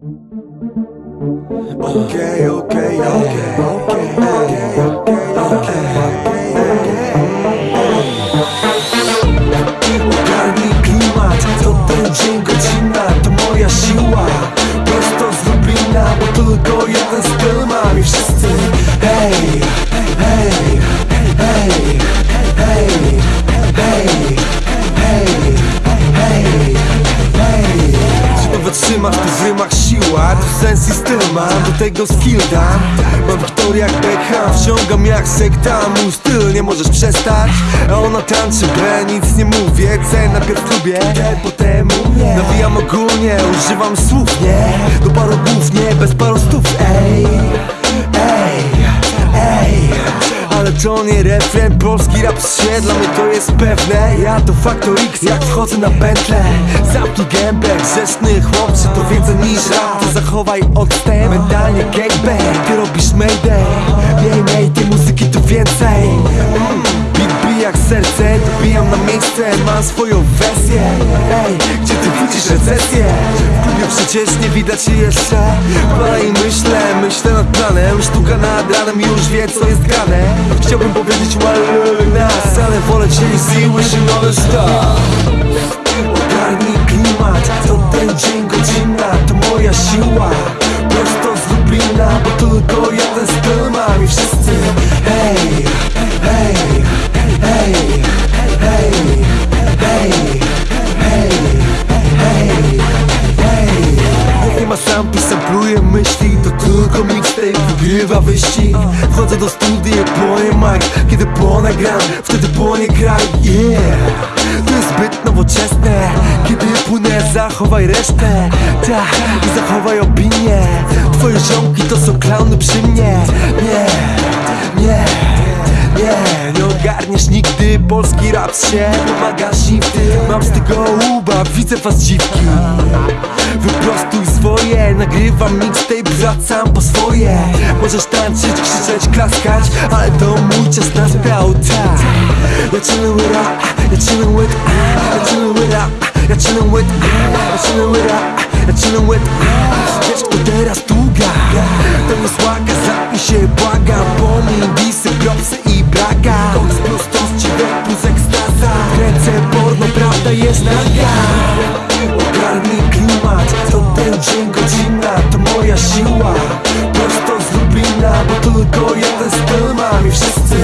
Okej, okej, okej, okej, okej, Ogarnij klimat, to ten dzień godzina, to moja sens i styl mam, do tego skill dam. Mam Wiktoria jak Beckham, wciągam jak sekta Mój styl nie możesz przestać, a ona tańczy B Nic nie mówię, C najpierw lubię, potem umie Nawijam ogólnie, używam słów, nie? Do paru głów, nie, bez paru stów, ej to refren, polski rap się Dla mnie to jest pewne, ja to Faktor X. Jak wchodzę na pętlę Zamknij gębę, grzeszny chłopcze To więcej niż rap, zachowaj odstęp Mentalnie gangbang, ty robisz mayday dobijam na miejsce Mam swoją wersję, ej Gdzie ty widzisz recesję? W klubie przecież nie widać się jeszcze. Palę i myślę, myślę nad planem. Sztuka nad ranem już wie co jest grane. Chciałbym powiedzieć well nas Ale wolę cię z wishing on a star myśli To tylko mixtape wygrywa wyścig. Wchodzę do studia, płonie mic Kiedy płonę gram, wtedy płonie kraj Yeah, to jest zbyt nowoczesne Kiedy płynę, zachowaj resztę Tak, i zachowaj opinię Twoje ziomki to są klauny przy mnie Nie, nie nie, nie ogarniesz nigdy polski rap się Pomagasz im w tym, mam z tego łuba Widzę was dziwki. Wyprostuj swoje, nagrywam mixtape Wracam po swoje. Możesz tańczyć, krzyczeć, klaskać Ale to mój czas naspał, tak Ja chillin' with rap, ja chillin' with Ja chillin' with rap, ja chillin' with Ja chillin' with rap, ja chillin' with prawda jest naga Ogarnij klimat, to ten dzień godzina To moja siła, prosto z Lublina Bo tylko jeden styl mam i wszyscy